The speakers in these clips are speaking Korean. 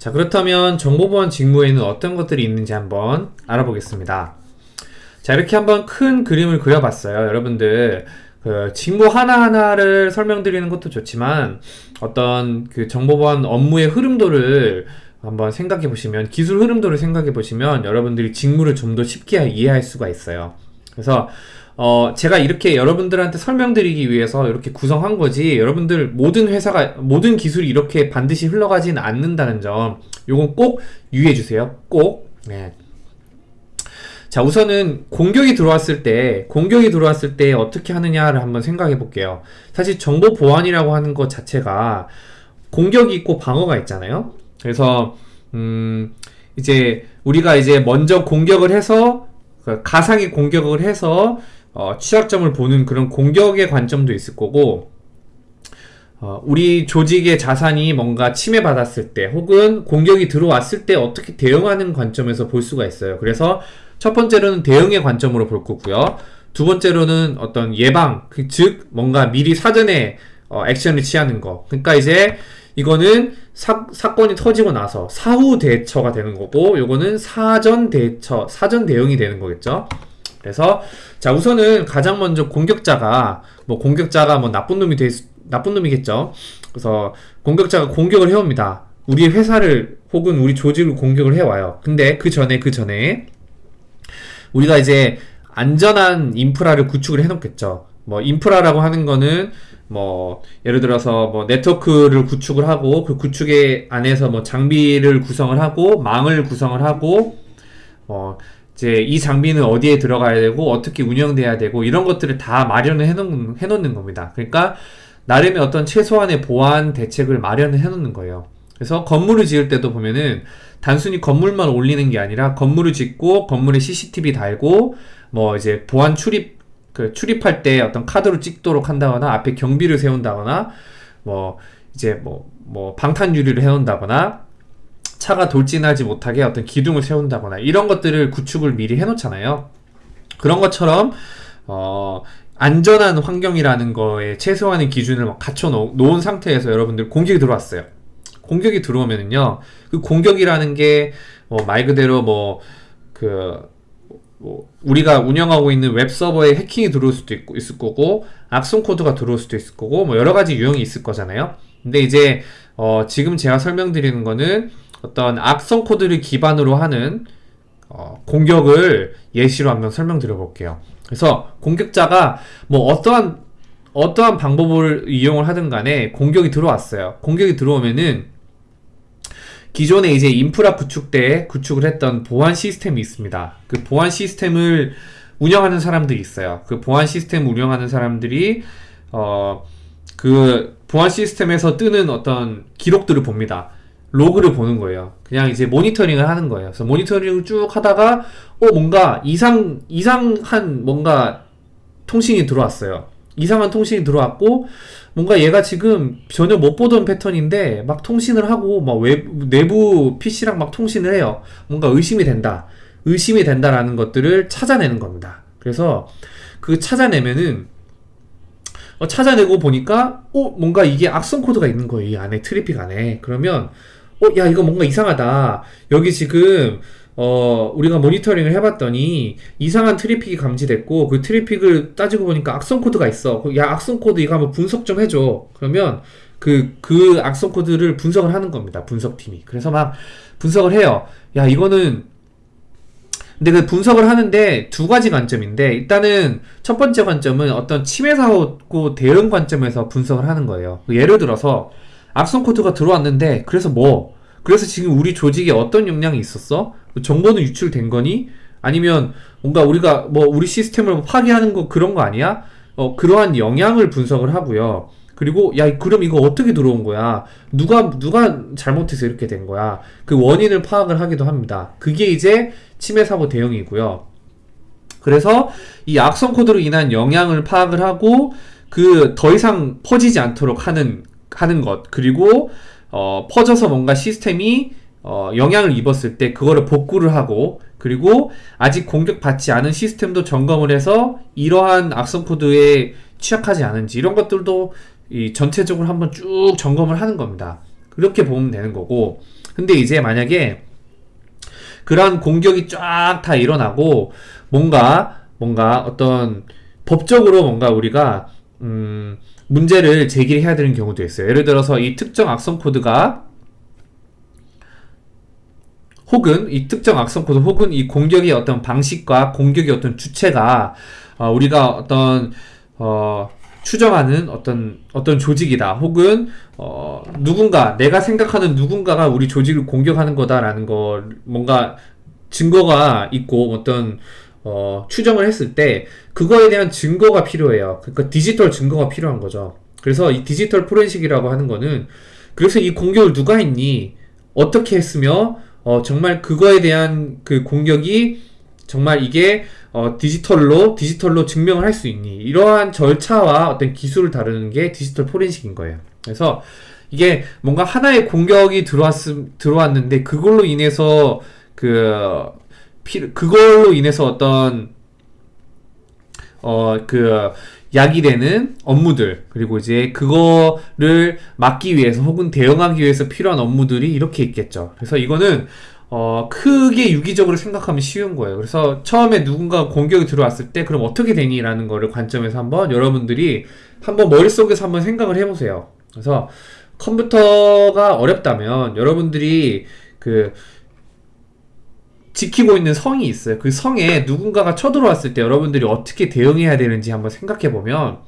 자 그렇다면 정보보안 직무에는 어떤 것들이 있는지 한번 알아보겠습니다. 자 이렇게 한번 큰 그림을 그려봤어요. 여러분들 그 직무 하나하나를 설명드리는 것도 좋지만 어떤 그 정보보안 업무의 흐름도를 한번 생각해 보시면 기술 흐름도를 생각해 보시면 여러분들이 직무를 좀 더 쉽게 이해할 수가 있어요. 그래서 어 제가 이렇게 여러분들한테 설명드리기 위해서 이렇게 구성한 거지 여러분들 모든 회사가 모든 기술이 이렇게 반드시 흘러가진 않는다는 점 요건 꼭 유의해 주세요. 꼭. 네. 자 우선은 공격이 들어왔을 때 공격이 들어왔을 때 어떻게 하느냐를 한번 생각해 볼게요 사실 정보 보안이라고 하는 것 자체가 공격이 있고 방어가 있잖아요 그래서 음 이제 우리가 이제 먼저 공격을 해서 그 가상의 공격을 해서 어 취약점을 보는 그런 공격의 관점도 있을 거고 어, 우리 조직의 자산이 뭔가 침해받았을 때 혹은 공격이 들어왔을 때 어떻게 대응하는 관점에서 볼 수가 있어요 그래서 첫 번째로는 대응의 관점으로 볼 거고요. 두 번째로는 어떤 예방, 그즉 뭔가 미리 사전에 어, 액션을 취하는 거. 그러니까 이제 이거는 사, 사건이 터지고 나서 사후 대처가 되는 거고 요거는 사전 대처, 사전 대응이 되는 거겠죠. 그래서 자 우선은 가장 먼저 공격자가 뭐 공격자가 뭐 나쁜 놈이 될 수, 나쁜 놈이겠죠. 그래서 공격자가 공격을 해옵니다. 우리 회사를 혹은 우리 조직을 공격을 해와요. 근데 그 전에 그 전에 우리가 이제 안전한 인프라를 구축을 해놓겠죠. 뭐 인프라라고 하는 거는 뭐 예를 들어서 뭐 네트워크를 구축을 하고 그 구축의 안에서 뭐 장비를 구성을 하고 망을 구성을 하고 뭐 이제 이 장비는 어디에 들어가야 되고 어떻게 운영돼야 되고 이런 것들을 다 마련을 해놓는, 해놓는 겁니다. 그러니까 나름의 어떤 최소한의 보안 대책을 마련을 해놓는 거예요. 그래서 건물을 지을 때도 보면은 단순히 건물만 올리는 게 아니라 건물을 짓고 건물에 CCTV 달고 뭐 이제 보안 출입 그 출입할 때 어떤 카드로 찍도록 한다거나 앞에 경비를 세운다거나 뭐 이제 뭐 뭐 방탄 유리를 해놓는다거나 차가 돌진하지 못하게 어떤 기둥을 세운다거나 이런 것들을 구축을 미리 해놓잖아요. 그런 것처럼 어 안전한 환경이라는 거에 최소한의 기준을 갖춰 놓은 상태에서 여러분들 공격이 들어왔어요. 공격이 들어오면은요 그 공격이라는 게뭐말 그대로 뭐그 뭐 우리가 운영하고 있는 웹 서버에 해킹이 들어올 수도 있고 있을 거고 악성 코드가 들어올 수도 있을 거고 뭐 여러 가지 유형이 있을 거잖아요. 근데 이제 어 지금 제가 설명드리는 거는 어떤 악성 코드를 기반으로 하는 어 공격을 예시로 한번 설명드려 볼게요. 그래서 공격자가 뭐 어떠한 어떠한 방법을 이용을 하든 간에 공격이 들어왔어요. 공격이 들어오면은 기존에 이제 인프라 구축 때 구축을 했던 보안 시스템이 있습니다. 그 보안 시스템을 운영하는 사람들이 있어요. 그 보안 시스템 운영하는 사람들이 어 그 보안 시스템에서 뜨는 어떤 기록들을 봅니다. 로그를 보는 거예요. 그냥 이제 모니터링을 하는 거예요. 그래서 모니터링을 쭉 하다가 어 뭔가 이상 이상한 뭔가 통신이 들어왔어요. 이상한 통신이 들어왔고 뭔가 얘가 지금 전혀 못 보던 패턴인데 막 통신을 하고 막 외부, 내부 PC랑 막 통신을 해요. 뭔가 의심이 된다. 의심이 된다라는 것들을 찾아내는 겁니다. 그래서 그 찾아내면은 어, 찾아내고 보니까 어 뭔가 이게 악성 코드가 있는 거예요. 이 안에 트래픽 안에. 그러면 어 야 이거 뭔가 이상하다. 여기 지금 어, 우리가 모니터링을 해봤더니 이상한 트래픽이 감지됐고 그 트래픽을 따지고 보니까 악성 코드가 있어. 야, 악성 코드 이거 한번 분석 좀 해줘. 그러면 그, 그 악성 코드를 분석을 하는 겁니다. 분석팀이. 그래서 막 분석을 해요. 야, 이거는 근데 그 분석을 하는데 두 가지 관점인데 일단은 첫 번째 관점은 어떤 침해 사고 대응 관점에서 분석을 하는 거예요. 예를 들어서 악성 코드가 들어왔는데 그래서 뭐 그래서 지금 우리 조직에 어떤 역량이 있었어? 정보는 유출된 거니? 아니면 뭔가 우리가 뭐 우리 시스템을 뭐 파괴하는 거 그런 거 아니야? 어, 그러한 영향을 분석을 하고요. 그리고 야 그럼 이거 어떻게 들어온 거야? 누가 누가 잘못해서 이렇게 된 거야? 그 원인을 파악을 하기도 합니다. 그게 이제 침해 사고 대응이고요. 그래서 이 악성 코드로 인한 영향을 파악을 하고 그 더 이상 퍼지지 않도록 하는 하는 것 그리고 어, 퍼져서 뭔가 시스템이 어, 영향을 입었을 때 그거를 복구를 하고 그리고 아직 공격받지 않은 시스템도 점검을 해서 이러한 악성 코드에 취약하지 않은지 이런 것들도 이 전체적으로 한번 쭉 점검을 하는 겁니다. 그렇게 보면 되는 거고 근데 이제 만약에 그러한 공격이 쫙 다 일어나고 뭔가 뭔가 어떤 법적으로 뭔가 우리가 음 문제를 제기해야 되는 경우도 있어요. 예를 들어서 이 특정 악성 코드가 혹은 이 특정 악성 코드 혹은 이 공격의 어떤 방식과 공격의 어떤 주체가 어, 우리가 어떤 어, 추정하는 어떤 어떤 조직이다 혹은 어, 누군가 내가 생각하는 누군가가 우리 조직을 공격하는 거다라는 거 뭔가 증거가 있고 어떤 어, 추정을 했을 때 그거에 대한 증거가 필요해요. 그러니까 디지털 증거가 필요한 거죠. 그래서 이 디지털 포렌식이라고 하는 거는 그래서 이 공격을 누가 했니? 어떻게 했으며 어, 정말 그거에 대한 그 공격이 정말 이게 어, 디지털로 디지털로 증명을 할 수 있니? 이러한 절차와 어떤 기술을 다루는 게 디지털 포렌식인 거예요. 그래서 이게 뭔가 하나의 공격이 들어왔 들어왔는데 그걸로 인해서 그 피, 그걸로 인해서 어떤 어 그 약이 되는 업무들 그리고 이제 그거를 막기 위해서 혹은 대응하기 위해서 필요한 업무들이 이렇게 있겠죠. 그래서 이거는 어, 크게 유기적으로 생각하면 쉬운 거예요. 그래서 처음에 누군가 공격이 들어왔을 때 그럼 어떻게 되니? 라는 거를 관점에서 한번 여러분들이 한번 머릿속에서 한번 생각을 해보세요. 그래서 컴퓨터가 어렵다면 여러분들이 그 지키고 있는 성이 있어요. 그 성에 누군가가 쳐들어왔을 때 여러분들이 어떻게 대응해야 되는지 한번 생각해 보면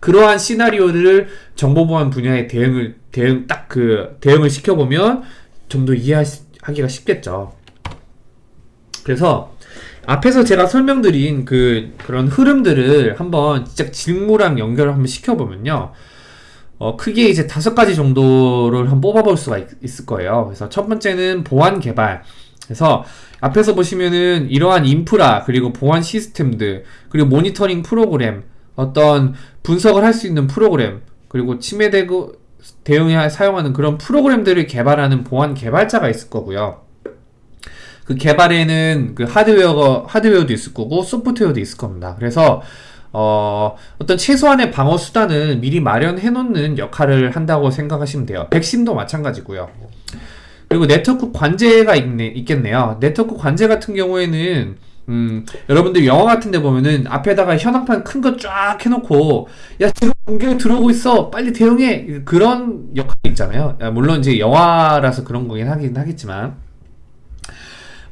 그러한 시나리오를 정보보안 분야에 대응을 대응 딱 그 대응을 시켜 보면 좀 더 이해하기가 쉽겠죠. 그래서 앞에서 제가 설명드린 그 그런 흐름들을 한번 진짜 직무랑 연결을 한번 시켜보면요. 어, 크게 이제 다섯 가지 정도를 한번 뽑아볼 수가 있, 있을 거예요. 그래서 첫 번째는 보안 개발. 그래서 앞에서 보시면은 이러한 인프라 그리고 보안 시스템들 그리고 모니터링 프로그램 어떤 분석을 할 수 있는 프로그램 그리고 침해되고 대응에 사용하는 그런 프로그램들을 개발하는 보안 개발자가 있을 거고요. 그 개발에는 그 하드웨어가 하드웨어도 있을 거고 소프트웨어도 있을 겁니다. 그래서 어, 어떤 최소한의 방어 수단을 미리 마련해 놓는 역할을 한다고 생각하시면 돼요. 백신도 마찬가지고요. 그리고 네트워크 관제가 있네, 있겠네요. 네트워크 관제 같은 경우에는 음, 여러분들 영화 같은 데 보면은 앞에다가 현황판 큰 거 쫙 해놓고 야 지금 공격이 들어오고 있어 빨리 대응해. 그런 역할이 있잖아요. 물론 이제 영화라서 그런 거긴 하긴 하겠지만.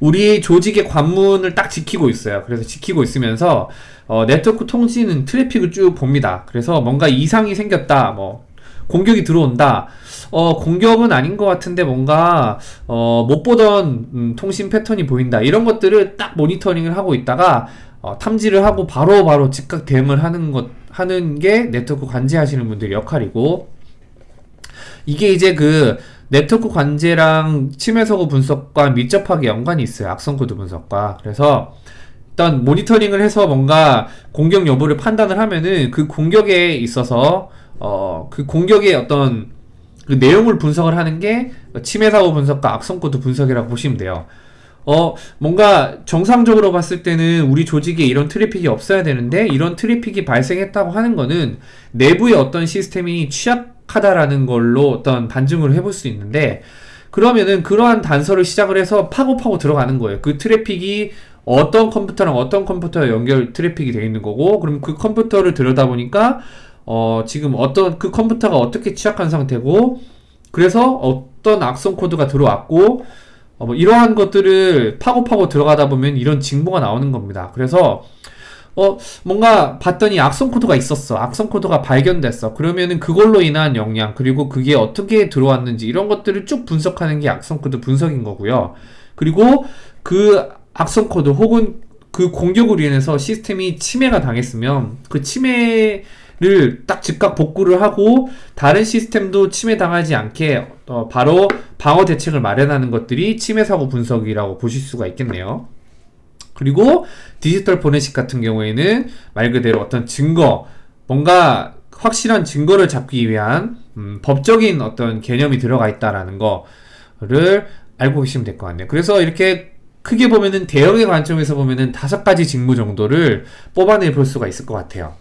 우리 조직의 관문을 딱 지키고 있어요. 그래서 지키고 있으면서 어, 네트워크 통신은 트래픽을 쭉 봅니다. 그래서 뭔가 이상이 생겼다 뭐 공격이 들어온다. 어, 공격은 아닌 것 같은데 뭔가 어, 못 보던 음, 통신 패턴이 보인다. 이런 것들을 딱 모니터링을 하고 있다가 어, 탐지를 하고 바로바로 바로 즉각 대응을 하는 것 하는 게 네트워크 관제하시는 분들의 역할이고 이게 이제 그 네트워크 관제랑 침해 사고 분석과 밀접하게 연관이 있어요. 악성 코드 분석과. 그래서 일단 모니터링을 해서 뭔가 공격 여부를 판단을 하면은 그 공격에 있어서 어 그 공격의 어떤 그 내용을 분석을 하는 게 침해 사고 분석과 악성 코드 분석이라고 보시면 돼요. 어, 뭔가 정상적으로 봤을 때는 우리 조직에 이런 트래픽이 없어야 되는데 이런 트래픽이 발생했다고 하는 거는 내부의 어떤 시스템이 취약하다라는 걸로 어떤 반증을 해볼 수 있는데 그러면은 그러한 단서를 시작을 해서 파고 파고 들어가는 거예요. 그 트래픽이 어떤 컴퓨터랑 어떤 컴퓨터에 연결 트래픽이 되어 있는 거고 그럼 그 컴퓨터를 들여다보니까 어, 지금 어떤 그 컴퓨터가 어떻게 취약한 상태고 그래서 어떤 악성 코드가 들어왔고 어, 뭐 이러한 것들을 파고 파고 들어가다 보면 이런 정보가 나오는 겁니다. 그래서 어 뭔가 봤더니 악성 코드가 있었어. 악성 코드가 발견됐어. 그러면은 그걸로 인한 영향 그리고 그게 어떻게 들어왔는지 이런 것들을 쭉 분석하는 게 악성 코드 분석인 거고요. 그리고 그 악성 코드 혹은 그 공격으로 인해서 시스템이 침해가 당했으면 그 침해 를 딱 즉각 복구를 하고 다른 시스템도 침해 당하지 않게 어, 바로 방어 대책을 마련하는 것들이 침해 사고 분석이라고 보실 수가 있겠네요. 그리고 디지털 포렌식 같은 경우에는 말 그대로 어떤 증거, 뭔가 확실한 증거를 잡기 위한 음, 법적인 어떤 개념이 들어가 있다라는 거를 알고 계시면 될 것 같네요. 그래서 이렇게 크게 보면은 대형의 관점에서 보면은 다섯 가지 직무 정도를 뽑아내 볼 수가 있을 것 같아요.